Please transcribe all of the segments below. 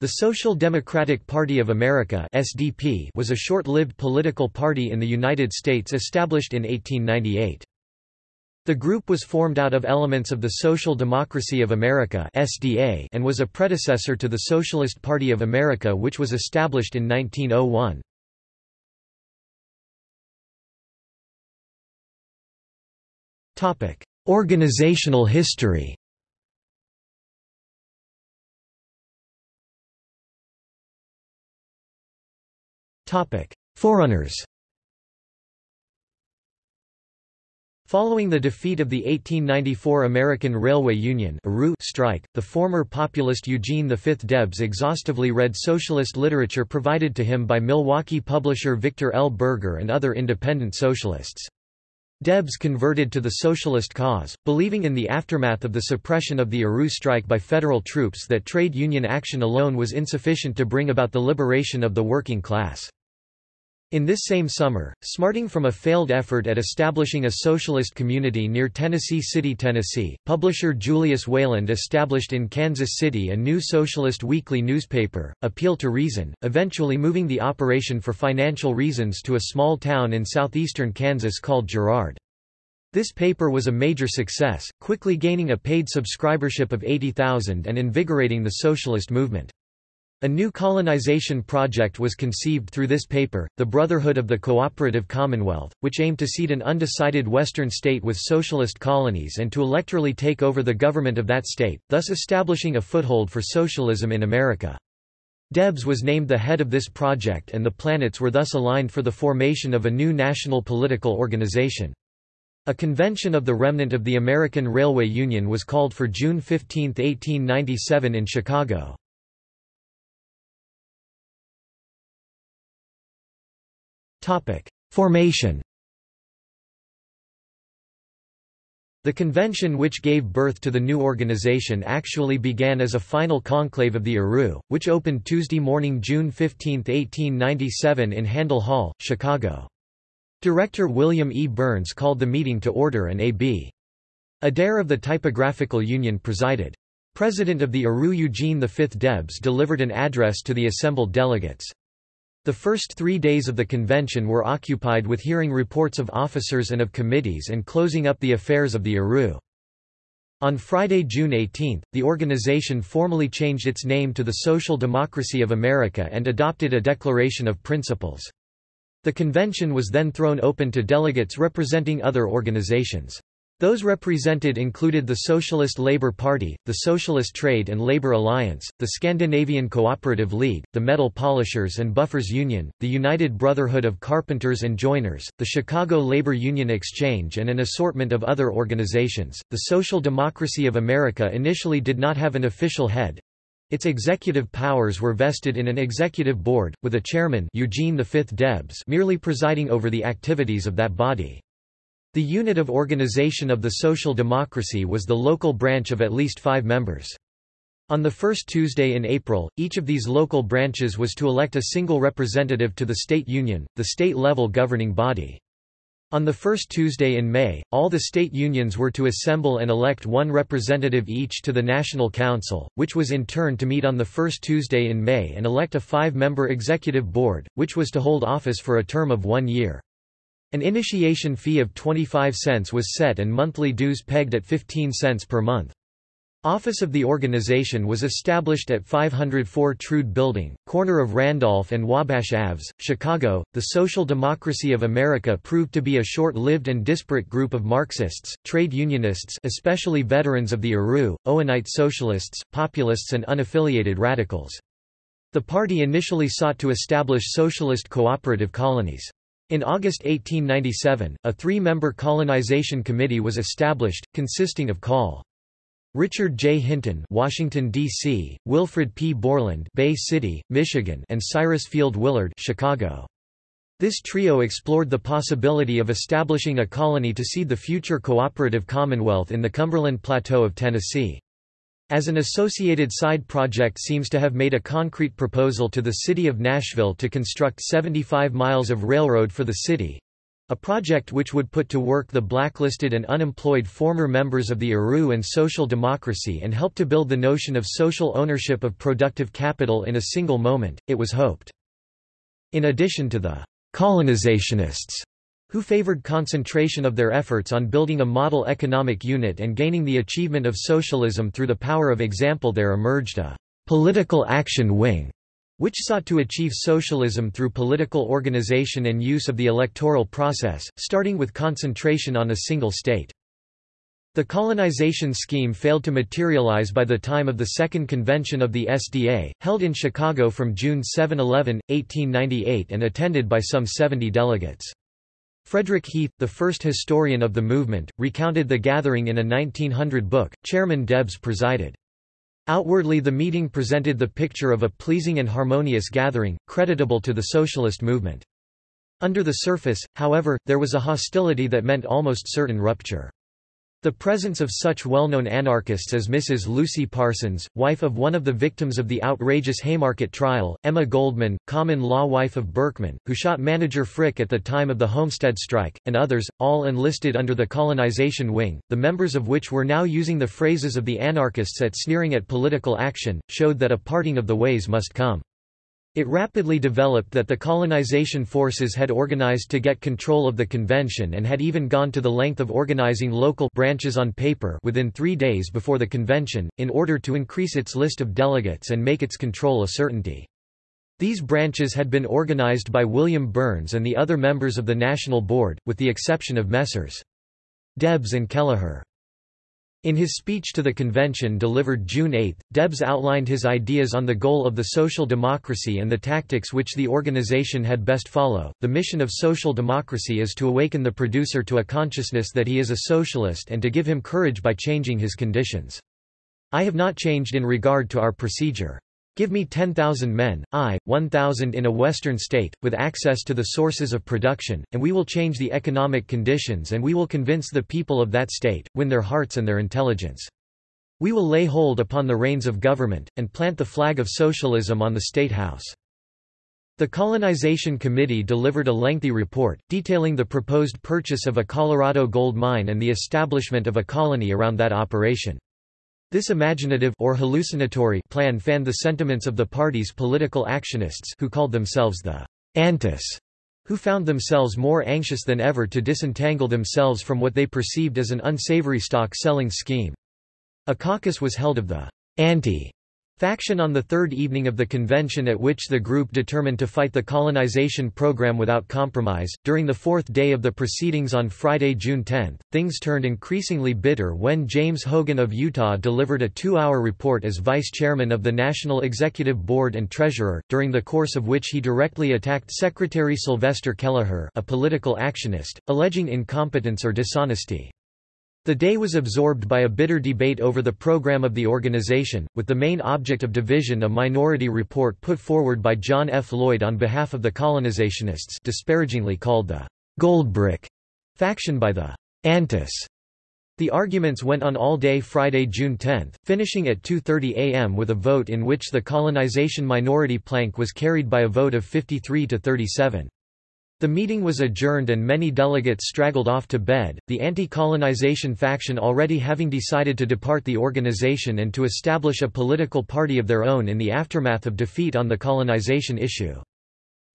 The Social Democratic Party of America SDP was a short-lived political party in the United States established in 1898. The group was formed out of elements of the Social Democracy of America SDA and was a predecessor to the Socialist Party of America which was established in 1901. Topic: Organizational history Forerunners Following the defeat of the 1894 American Railway Union strike, the former populist Eugene V. Debs exhaustively read socialist literature provided to him by Milwaukee publisher Victor L. Berger and other independent socialists. Debs converted to the socialist cause, believing in the aftermath of the suppression of the ARU strike by federal troops that trade union action alone was insufficient to bring about the liberation of the working class. In this same summer, smarting from a failed effort at establishing a socialist community near Tennessee City, Tennessee, publisher Julius Wayland established in Kansas City a new socialist weekly newspaper, Appeal to Reason, eventually moving the operation for financial reasons to a small town in southeastern Kansas called Girard. This paper was a major success, quickly gaining a paid subscribership of 80,000 and invigorating the socialist movement. A new colonization project was conceived through this paper, the Brotherhood of the Cooperative Commonwealth, which aimed to seed an undecided western state with socialist colonies and to electorally take over the government of that state, thus establishing a foothold for socialism in America. Debs was named the head of this project and the planets were thus aligned for the formation of a new national political organization. A convention of the remnant of the American Railway Union was called for June 15, 1897 in Chicago. Formation The convention which gave birth to the new organization actually began as a final conclave of the ARU, which opened Tuesday morning June 15, 1897 in Handel Hall, Chicago. Director William E. Burns called the meeting to order and A.B. Adair of the Typographical Union presided. President of the ARU Eugene V. Debs delivered an address to the assembled delegates. The first three days of the convention were occupied with hearing reports of officers and of committees and closing up the affairs of the ARU. On Friday, June 18, the organization formally changed its name to the Social Democracy of America and adopted a Declaration of Principles. The convention was then thrown open to delegates representing other organizations. Those represented included the Socialist Labour Party, the Socialist Trade and Labour Alliance, the Scandinavian Cooperative League, the Metal Polishers and Buffers Union, the United Brotherhood of Carpenters and Joiners, the Chicago Labor Union Exchange and an assortment of other organizations. The Social Democracy of America initially did not have an official head. Its executive powers were vested in an executive board, with a chairman Eugene V. Debs merely presiding over the activities of that body. The unit of organization of the social democracy was the local branch of at least five members. On the first Tuesday in April, each of these local branches was to elect a single representative to the state union, the state-level governing body. On the first Tuesday in May, all the state unions were to assemble and elect one representative each to the National Council, which was in turn to meet on the first Tuesday in May and elect a five-member executive board, which was to hold office for a term of one year. An initiation fee of 25 cents was set and monthly dues pegged at 15 cents per month. Office of the organization was established at 504 Trude Building, corner of Randolph and Wabash Aves, Chicago. The Social Democracy of America proved to be a short-lived and disparate group of Marxists, trade unionists, especially veterans of the ARU, Owenite socialists, populists and unaffiliated radicals. The party initially sought to establish socialist cooperative colonies. In August 1897, a three-member colonization committee was established, consisting of Col. Richard J. Hinton, Washington D.C., Wilfred P. Borland, Bay City, Michigan, and Cyrus Field Willard, Chicago. This trio explored the possibility of establishing a colony to seed the future cooperative commonwealth in the Cumberland Plateau of Tennessee. As an associated side project seems to have made a concrete proposal to the city of Nashville to construct 75 miles of railroad for the city. a project which would put to work the blacklisted and unemployed former members of the ARU and social democracy and help to build the notion of social ownership of productive capital in a single moment, it was hoped. In addition to the colonizationists, who favored concentration of their efforts on building a model economic unit and gaining the achievement of socialism through the power of example there emerged a political action wing which sought to achieve socialism through political organization and use of the electoral process, starting with concentration on a single state. The colonization scheme failed to materialize by the time of the Second Convention of the SDA, held in Chicago from June 7–11, 1898 and attended by some 70 delegates. Frederick Heath, the first historian of the movement, recounted the gathering in a 1900 book. Chairman Debs presided. Outwardly the meeting presented the picture of a pleasing and harmonious gathering, creditable to the socialist movement. Under the surface, however, there was a hostility that meant almost certain rupture. The presence of such well-known anarchists as Mrs. Lucy Parsons, wife of one of the victims of the outrageous Haymarket trial, Emma Goldman, common-law wife of Berkman, who shot manager Frick at the time of the Homestead strike, and others, all enlisted under the colonization wing, the members of which were now using the phrases of the anarchists at sneering at political action, showed that a parting of the ways must come. It rapidly developed that the colonization forces had organized to get control of the convention and had even gone to the length of organizing local branches on paper within three days before the convention, in order to increase its list of delegates and make its control a certainty. These branches had been organized by William Burns and the other members of the National Board, with the exception of Messrs. Debs and Keliher. In his speech to the convention delivered June 8, Debs outlined his ideas on the goal of the social democracy and the tactics which the organization had best follow. The mission of social democracy is to awaken the producer to a consciousness that he is a socialist and to give him courage by changing his conditions. I have not changed in regard to our procedure. Give me 10,000 men, I, 1,000 in a western state, with access to the sources of production, and we will change the economic conditions and we will convince the people of that state, win their hearts and their intelligence. We will lay hold upon the reins of government, and plant the flag of socialism on the State House. The Colonization Committee delivered a lengthy report, detailing the proposed purchase of a Colorado gold mine and the establishment of a colony around that operation. This imaginative or hallucinatory plan fanned the sentiments of the party's political actionists who called themselves the Antis, who found themselves more anxious than ever to disentangle themselves from what they perceived as an unsavory stock-selling scheme. A caucus was held of the anti Faction on the third evening of the convention at which the group determined to fight the colonization program without compromise. During the fourth day of the proceedings on Friday, June 10, things turned increasingly bitter when James Hogan of Utah delivered a two hour report as vice chairman of the National Executive Board and treasurer, during the course of which he directly attacked Secretary Sylvester Keliher, a political actionist, alleging incompetence or dishonesty. The day was absorbed by a bitter debate over the program of the organization, with the main object of division a minority report put forward by John F. Lloyd on behalf of the colonizationists disparagingly called the Goldbrick faction by the Antis. The arguments went on all day Friday, June 10, finishing at 2.30 am with a vote in which the colonization minority plank was carried by a vote of 53 to 37. The meeting was adjourned and many delegates straggled off to bed, the anti-colonization faction already having decided to depart the organization and to establish a political party of their own in the aftermath of defeat on the colonization issue.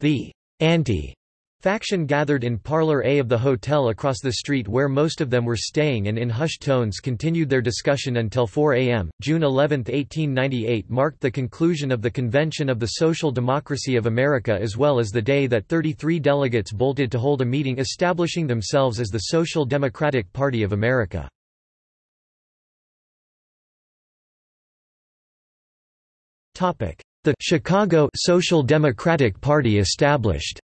The anti Faction gathered in Parlor A of the hotel across the street where most of them were staying and in hushed tones continued their discussion until 4 a.m. June 11, 1898 marked the conclusion of the Convention of the Social Democracy of America as well as the day that 33 delegates bolted to hold a meeting establishing themselves as the Social Democratic Party of America. The Chicago Social Democratic Party established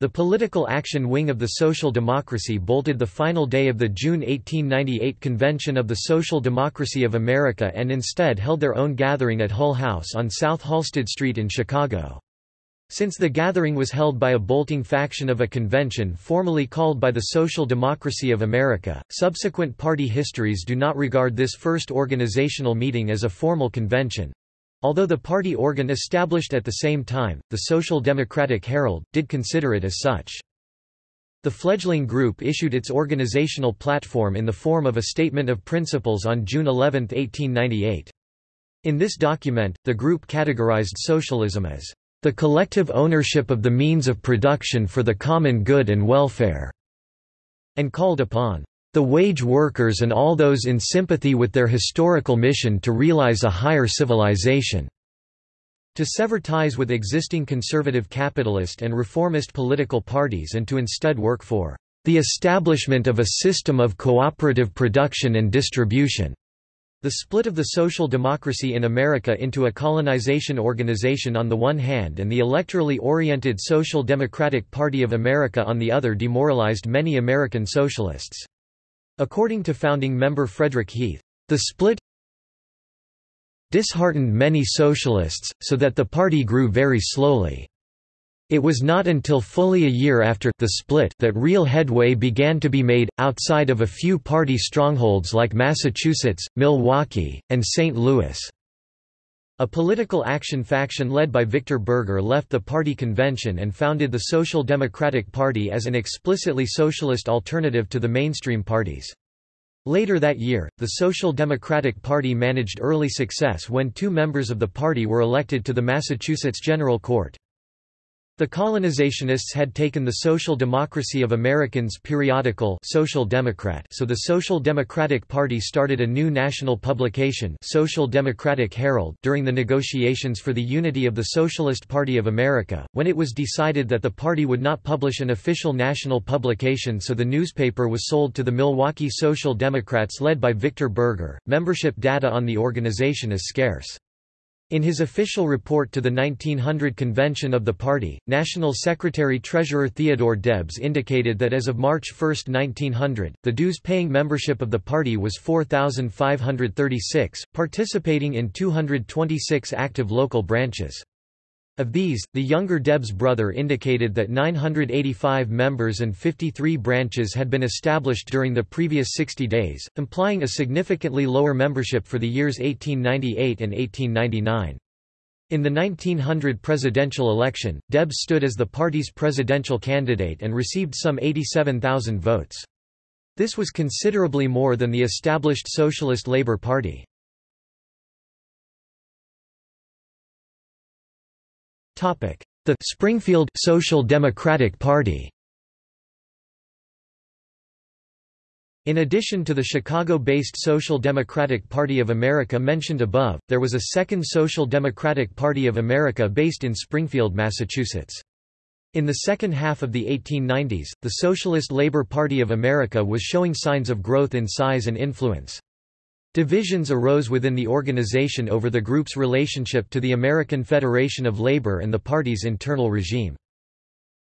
The Political Action Wing of the Social Democracy bolted the final day of the June 1898 Convention of the Social Democracy of America and instead held their own gathering at Hull House on South Halsted Street in Chicago. Since the gathering was held by a bolting faction of a convention formally called by the Social Democracy of America, subsequent party histories do not regard this first organizational meeting as a formal convention. Although the party organ established at the same time, the Social Democratic Herald, did consider it as such. The fledgling group issued its organizational platform in the form of a Statement of Principles on June 11, 1898. In this document, the group categorized socialism as the collective ownership of the means of production for the common good and welfare, and called upon the wage workers and all those in sympathy with their historical mission to realize a higher civilization to sever ties with existing conservative capitalist and reformist political parties and to instead work for the establishment of a system of cooperative production and distribution. The split of the social democracy in America into a colonization organization on the one hand and the electorally oriented Social Democratic Party of America on the other demoralized many American socialists. According to founding member Frederick Heath, the split disheartened many socialists, so that the party grew very slowly. It was not until fully a year after the split that real headway began to be made, outside of a few party strongholds like Massachusetts, Milwaukee, and St. Louis. A political action faction led by Victor Berger left the party convention and founded the Social Democratic Party as an explicitly socialist alternative to the mainstream parties. Later that year, the Social Democratic Party managed early success when two members of the party were elected to the Massachusetts General Court. The colonizationists had taken the Social Democracy of Americans periodical Social Democrat so the Social Democratic Party started a new national publication Social Democratic Herald during the negotiations for the unity of the Socialist Party of America, when it was decided that the party would not publish an official national publication so the newspaper was sold to the Milwaukee Social Democrats led by Victor Berger. Membership data on the organization is scarce. In his official report to the 1900 convention of the party, National Secretary-Treasurer Theodore Debs indicated that as of March 1, 1900, the dues-paying membership of the party was 4,536, participating in 226 active local branches. Of these, the younger Debs brother indicated that 985 members and 53 branches had been established during the previous 60 days, implying a significantly lower membership for the years 1898 and 1899. In the 1900 presidential election, Debs stood as the party's presidential candidate and received some 87,000 votes. This was considerably more than the established Socialist Labour Party. The Springfield Social Democratic Party In addition to the Chicago-based Social Democratic Party of America mentioned above, there was a second Social Democratic Party of America based in Springfield, Massachusetts. In the second half of the 1890s, the Socialist Labor Party of America was showing signs of growth in size and influence. Divisions arose within the organization over the group's relationship to the American Federation of Labor and the party's internal regime.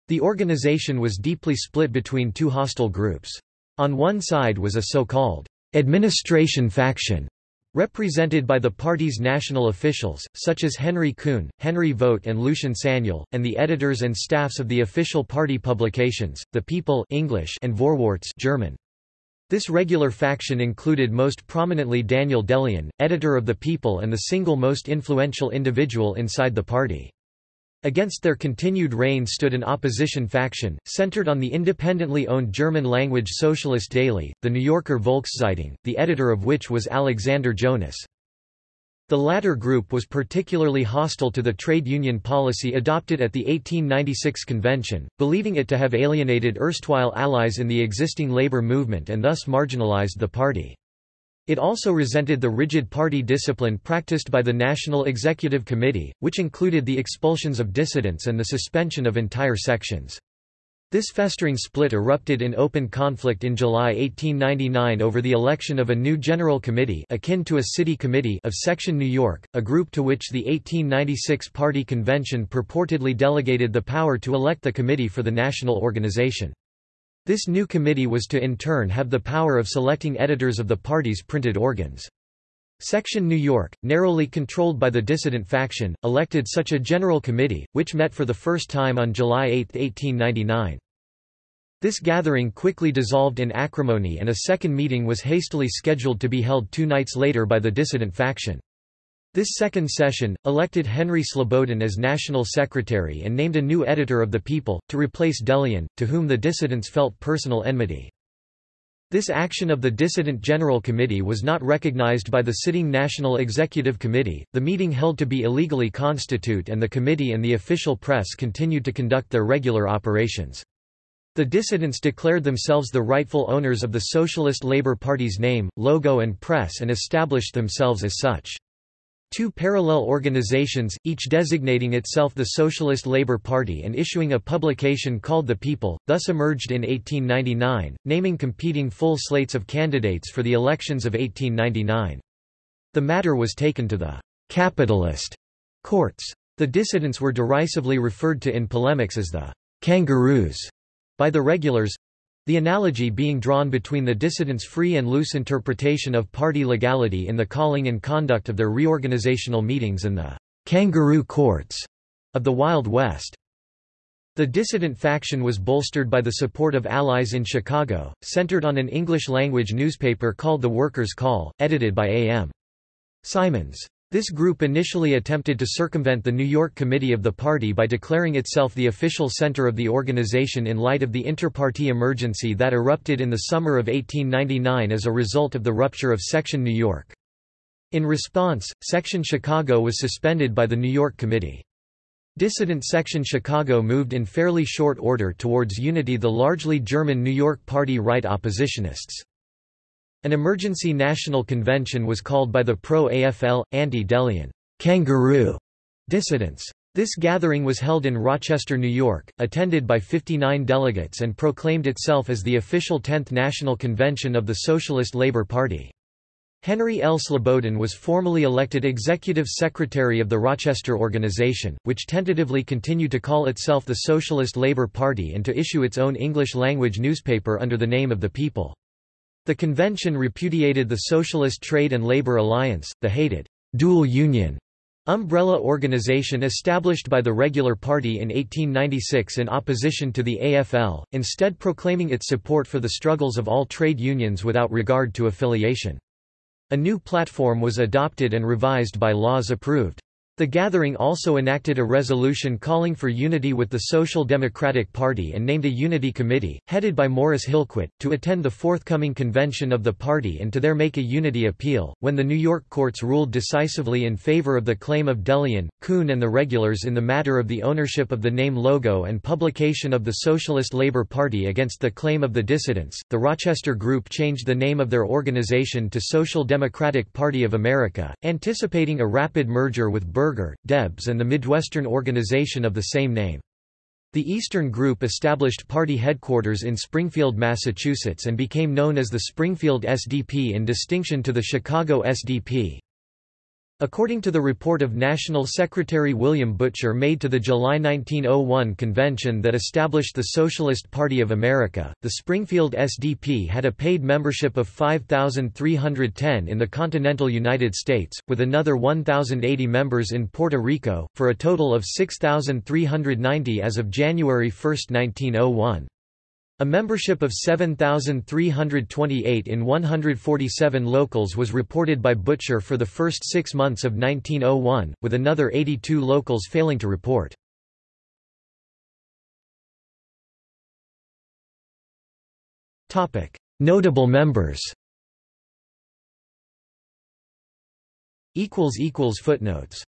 The organization was deeply split between two hostile groups. On one side was a so-called administration faction, represented by the party's national officials, such as Henry Kuhn, Henry Vogt and Lucien Sanyal, and the editors and staffs of the official party publications, The People English and Vorwärts German. This regular faction included most prominently Daniel De Leon, editor of The People and the single most influential individual inside the party. Against their continued reign stood an opposition faction, centered on the independently owned German-language socialist daily, the New Yorker Volkszeitung, the editor of which was Alexander Jonas. The latter group was particularly hostile to the trade union policy adopted at the 1896 convention, believing it to have alienated erstwhile allies in the existing labor movement and thus marginalized the party. It also resented the rigid party discipline practiced by the National Executive Committee, which included the expulsions of dissidents and the suspension of entire sections. This festering split erupted in open conflict in July 1899 over the election of a new General Committee akin to a city committee of Section New York, a group to which the 1896 Party Convention purportedly delegated the power to elect the committee for the national organization. This new committee was to in turn have the power of selecting editors of the party's printed organs. Section New York, narrowly controlled by the dissident faction, elected such a general committee, which met for the first time on July 8, 1899. This gathering quickly dissolved in acrimony and a second meeting was hastily scheduled to be held two nights later by the dissident faction. This second session, elected Henry Slobodin as national secretary and named a new editor of The People, to replace De Leon, to whom the dissidents felt personal enmity. This action of the Dissident General Committee was not recognized by the sitting National Executive Committee, the meeting held to be illegally constitute and the committee and the official press continued to conduct their regular operations. The dissidents declared themselves the rightful owners of the Socialist Labour Party's name, logo and press and established themselves as such. Two parallel organizations, each designating itself the Socialist Labour Party and issuing a publication called The People, thus emerged in 1899, naming competing full slates of candidates for the elections of 1899. The matter was taken to the «capitalist» courts. The dissidents were derisively referred to in polemics as the «kangaroos» by the regulars, the analogy being drawn between the dissidents' free and loose interpretation of party legality in the calling and conduct of their reorganizational meetings and the kangaroo courts of the Wild West. The dissident faction was bolstered by the support of allies in Chicago, centered on an English-language newspaper called The Workers' Call, edited by A.M. Simons. This group initially attempted to circumvent the New York Committee of the party by declaring itself the official center of the organization in light of the inter-party emergency that erupted in the summer of 1899 as a result of the rupture of Section New York. In response, Section Chicago was suspended by the New York Committee. Dissident Section Chicago moved in fairly short order towards unity the largely German New York Party right oppositionists. An emergency national convention was called by the pro-AFL, anti-De Leon kangaroo dissidents. This gathering was held in Rochester, New York, attended by 59 delegates and proclaimed itself as the official 10th National Convention of the Socialist Labor Party. Henry L. Slobodin was formally elected executive secretary of the Rochester organization, which tentatively continued to call itself the Socialist Labor Party and to issue its own English-language newspaper under the name of The People. The convention repudiated the Socialist Trade and Labor Alliance, the hated dual union umbrella organization established by the regular party in 1896 in opposition to the AFL, instead proclaiming its support for the struggles of all trade unions without regard to affiliation. A new platform was adopted and revised by laws approved. The gathering also enacted a resolution calling for unity with the Social Democratic Party and named a Unity Committee, headed by Morris Hillquit, to attend the forthcoming convention of the party and to there make a unity appeal. When the New York courts ruled decisively in favor of the claim of De Leon, Kuhn and the regulars in the matter of the ownership of the name logo and publication of the Socialist Labor Party against the claim of the dissidents, the Rochester Group changed the name of their organization to Social Democratic Party of America, anticipating a rapid merger with Berger, Debs and the Midwestern organization of the same name. The Eastern Group established party headquarters in Springfield, Massachusetts and became known as the Springfield SDP in distinction to the Chicago SDP. According to the report of National Secretary William Butscher made to the July 1901 convention that established the Socialist Party of America, the Springfield SDP had a paid membership of 5,310 in the continental United States, with another 1,080 members in Puerto Rico, for a total of 6,390 as of January 1, 1901. A membership of 7,328 in 147 locals was reported by Butscher for the first six months of 1901, with another 82 locals failing to report. Notable members Footnotes